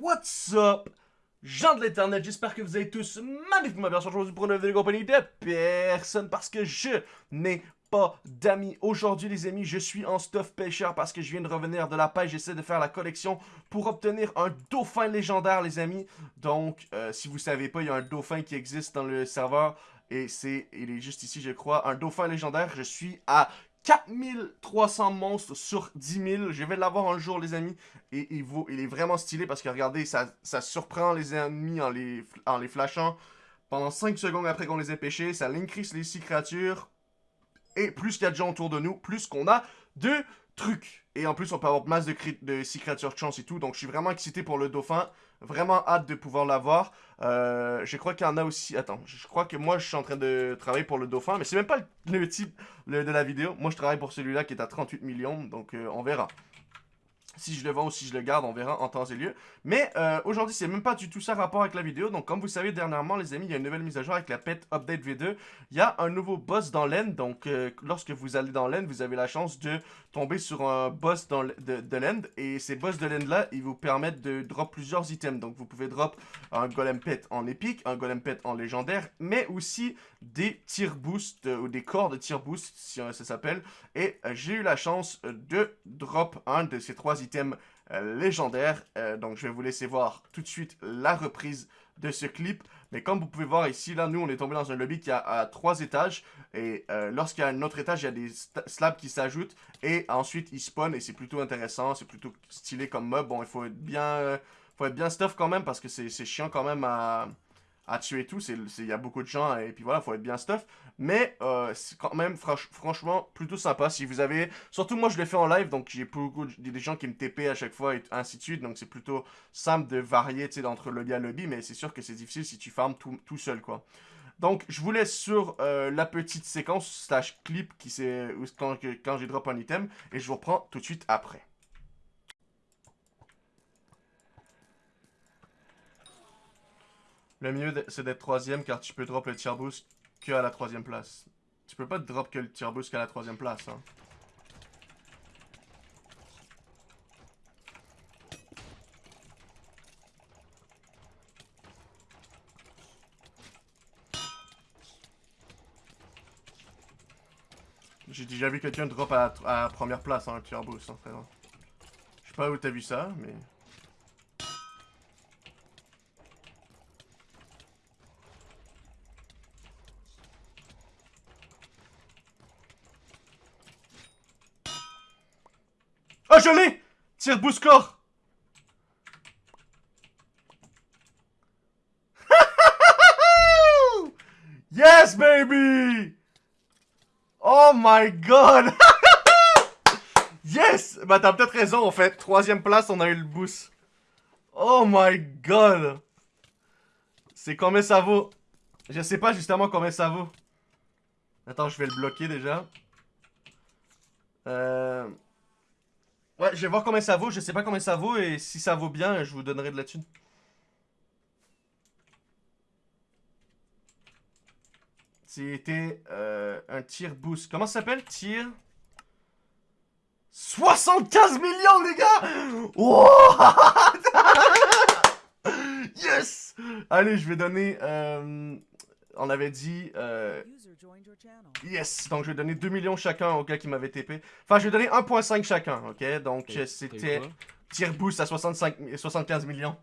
What's up? Gens de l'internet, j'espère que vous allez tous magnifiquement bien aujourd'hui pour une vidéo compagnie de personne parce que je n'ai pas d'amis. Aujourd'hui les amis, je suis en stuff pêcheur parce que je viens de revenir de la pêche. J'essaie de faire la collection pour obtenir un dauphin légendaire les amis. Donc, euh, si vous savez pas, il y a un dauphin qui existe dans le serveur. Et c'est, il est juste ici je crois, un dauphin légendaire. Je suis à 4300 monstres sur 10 000. Je vais l'avoir un jour, les amis. Et il, vaut, il est vraiment stylé parce que regardez, ça, ça surprend les ennemis en les, en les flashant. Pendant 5 secondes après qu'on les ait pêchés, ça increase les 6 créatures. Et plus qu'il y a de gens autour de nous, plus qu'on a de trucs. Et en plus, on peut avoir masse de, de 6 créatures chance et tout. Donc, je suis vraiment excité pour le dauphin. Vraiment hâte de pouvoir l'avoir. Euh, je crois qu'il y en a aussi... Attends, je crois que moi, je suis en train de travailler pour le dauphin. Mais c'est même pas le, type de la vidéo. Moi, je travaille pour celui-là qui est à 38 millions. Donc, euh, on verra. Si je le vends ou si je le garde, on verra en temps et lieu. Mais euh, aujourd'hui, c'est même pas du tout ça rapport avec la vidéo. Donc, comme vous savez, dernièrement, les amis, il y a une nouvelle mise à jour avec la Pet Update V2. Il y a un nouveau boss dans l'end. Donc, lorsque vous allez dans l'end, vous avez la chance de tomber sur un boss dans de, de l'end. Et ces boss de l'end-là, ils vous permettent de drop plusieurs items. Donc, vous pouvez drop un Golem Pet en épique, un Golem Pet en légendaire, mais aussi des tir boost euh, ou des corps de tir boost, si ça s'appelle. Et j'ai eu la chance de drop un de ces trois items item euh, légendaire. Euh, donc, je vais vous laisser voir tout de suite la reprise de ce clip. Mais comme vous pouvez voir ici, là, nous, on est tombé dans un lobby qui a trois étages. Et euh, lorsqu'il y a un autre étage, il y a des slabs qui s'ajoutent. Et ensuite, ils spawnent et c'est plutôt intéressant. C'est plutôt stylé comme mob. Bon, il faut être bien... faut être bien stuff quand même parce que c'est chiant quand même à à tuer tout. Il y a beaucoup de gens et puis voilà, faut être bien stuff. Mais euh, c'est quand même franchement plutôt sympa. Si vous avez... Surtout moi je l'ai fait en live, donc j'ai beaucoup des gens qui me TP à chaque fois et ainsi de suite. Donc c'est plutôt simple de varier entre lobby à lobby. Mais c'est sûr que c'est difficile si tu farmes tout, tout, seul quoi. Donc je vous laisse sur euh, la petite séquence slash clip qui quand j'ai drop un item. Et je vous reprends tout de suite après. Le mieux, c'est d'être troisième car tu peux drop le tier boost que à la troisième place. Tu peux pas drop que le tier boost qu'à la troisième place. Hein. J'ai déjà vu quelqu'un drop à la, première place, hein, le tier boost, hein, frère. Je sais pas où t'as vu ça, mais... je l'ai Tire Yes, baby Oh my god Yes Bah, t'as peut-être raison, en fait. Troisième place, on a eu le boost. Oh my god C'est combien ça vaut? Je sais pas justement combien ça vaut. Attends, je vais le bloquer déjà. Euh... Ouais, je vais voir combien ça vaut. Je sais pas combien ça vaut et si ça vaut bien, je vous donnerai de la thune. C'était euh, un tir boost. Comment ça s'appelle? Tir 75 millions, les gars Yes Allez, je vais donner euh, on avait dit... Euh, yes, donc je vais donner 2 millions chacun au gars qui m'avait TP. Enfin, je vais donner 1.5 chacun, ok? Donc c'était tier boost à 65, 75 millions.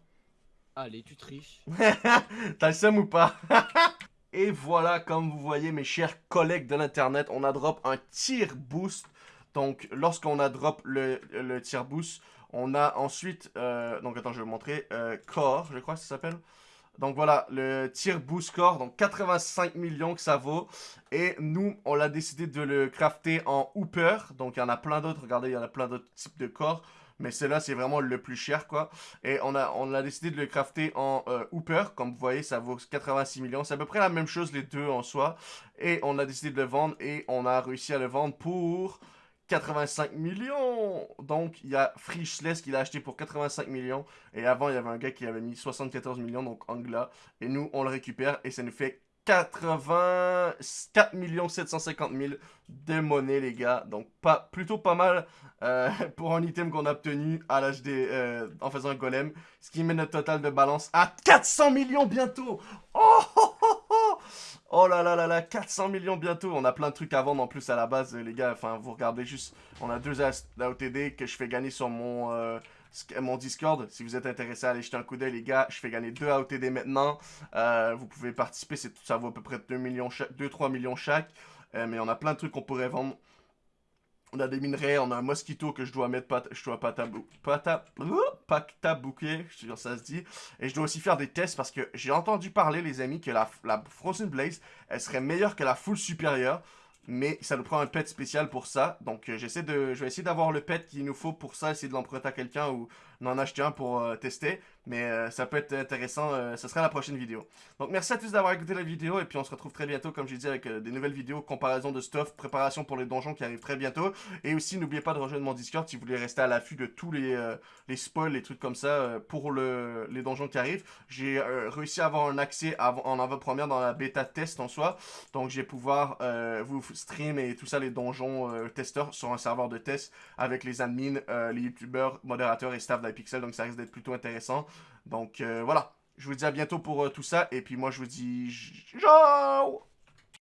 Allez, tu triches. T'as le seum ou pas? Et voilà, comme vous voyez, mes chers collègues de l'internet, on a drop un tier boost. Donc, lorsqu'on a drop le, le tier boost, on a ensuite... Euh, donc, attends, je vais vous montrer. Euh, core, je crois que ça s'appelle. Donc voilà, le tir boost score, donc 85 millions que ça vaut. Et nous, on l'a décidé de le crafter en Hooper. Donc il y en a plein d'autres, regardez, il y en a plein d'autres types de corps. Mais celui-là, c'est vraiment le plus cher, quoi. Et on a, on a décidé de le crafter en euh, Hooper. Comme vous voyez, ça vaut 86 millions. C'est à peu près la même chose, les deux en soi. Et on a décidé de le vendre. Et on a réussi à le vendre pour 85 millions Donc, il y a Frischless qui l'a acheté pour 85 millions. Et avant, il y avait un gars qui avait mis 74 millions, donc Angla. Et nous, on le récupère et ça nous fait 84 750 000 de monnaie, les gars. Donc, pas, plutôt pas mal euh, pour un item qu'on a obtenu à l'HD euh, en faisant un golem. Ce qui met notre total de balance à 400 millions bientôt. Oh, oh, oh là là là là, 400 millions bientôt. On a plein de trucs à vendre en plus à la base, les gars. Enfin, vous regardez juste, on a deux AOTD que je fais gagner sur mon... Euh, mon Discord. Si vous êtes intéressé à aller jeter un coup d'œil, les gars, je fais gagner 2 AOTD maintenant. Euh, vous pouvez participer, ça vaut à peu près 2 millions 2-3 millions chaque. Euh, mais on a plein de trucs qu'on pourrait vendre. On a des minerais, on a un mosquito que je dois mettre, pas, je dois pas tabou, pas tabouquer, je sais pas ça se dit. Et je dois aussi faire des tests parce que j'ai entendu parler, les amis, que la, la Frozen Blaze, elle serait meilleure que la full supérieure mais ça nous prend un pet spécial pour ça. Donc euh, j'essaie de, je vais essayer d'avoir le pet qu'il nous faut pour ça, essayer de l'emprunter à quelqu'un ou d'en acheter un pour euh, tester. Mais euh, ça peut être intéressant, ce sera la prochaine vidéo. Donc merci à tous d'avoir écouté la vidéo et puis on se retrouve très bientôt, comme j'ai dit, avec des nouvelles vidéos, comparaison de stuff, préparation pour les donjons qui arrivent très bientôt. Et aussi n'oubliez pas de rejoindre mon Discord si vous voulez rester à l'affût de tous les, les spoils, les trucs comme ça pour le, les donjons qui arrivent. J'ai réussi à avoir un accès en avant-première dans la bêta test en soi. Donc je vais pouvoir vous stream et tout ça, les donjons euh, testeurs sur un serveur de test avec les admins, euh, les youtubeurs, modérateurs et staff d'iPixel. Donc ça risque d'être plutôt intéressant. Donc euh, voilà, je vous dis à bientôt pour tout ça. Et puis moi je vous dis ciao